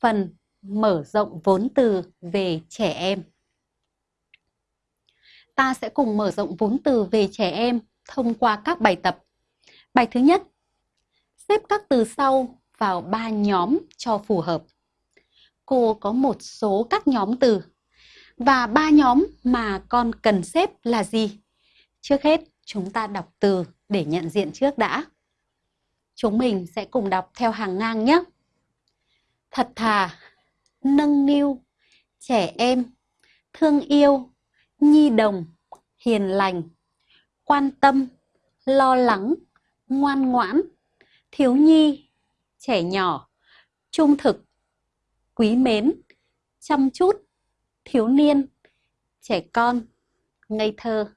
phần mở rộng vốn từ về trẻ em. Ta sẽ cùng mở rộng vốn từ về trẻ em thông qua các bài tập. Bài thứ nhất, xếp các từ sau vào ba nhóm cho phù hợp. Cô có một số các nhóm từ và ba nhóm mà con cần xếp là gì? Trước hết, chúng ta đọc từ để nhận diện trước đã. Chúng mình sẽ cùng đọc theo hàng ngang nhé. Thật thà, nâng niu, trẻ em, thương yêu, nhi đồng, hiền lành, quan tâm, lo lắng, ngoan ngoãn, thiếu nhi, trẻ nhỏ, trung thực, quý mến, chăm chút, thiếu niên, trẻ con, ngây thơ.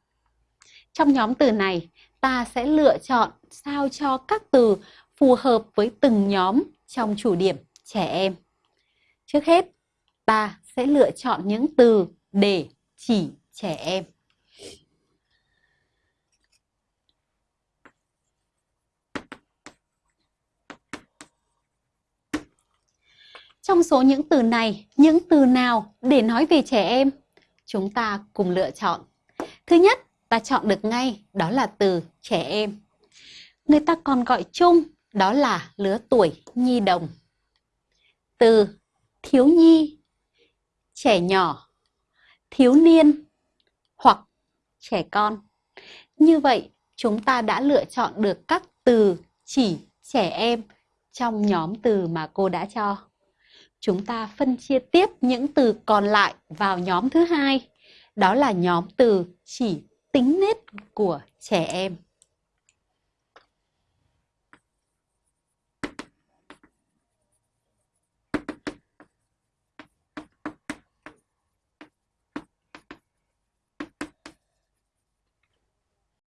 Trong nhóm từ này, ta sẽ lựa chọn sao cho các từ phù hợp với từng nhóm trong chủ điểm trẻ em. Trước hết, ta sẽ lựa chọn những từ để chỉ trẻ em. Trong số những từ này, những từ nào để nói về trẻ em? Chúng ta cùng lựa chọn. Thứ nhất, ta chọn được ngay, đó là từ trẻ em. Người ta còn gọi chung, đó là lứa tuổi nhi đồng. Từ thiếu nhi, trẻ nhỏ, thiếu niên hoặc trẻ con. Như vậy, chúng ta đã lựa chọn được các từ chỉ trẻ em trong nhóm từ mà cô đã cho chúng ta phân chia tiếp những từ còn lại vào nhóm thứ hai. Đó là nhóm từ chỉ tính nết của trẻ em.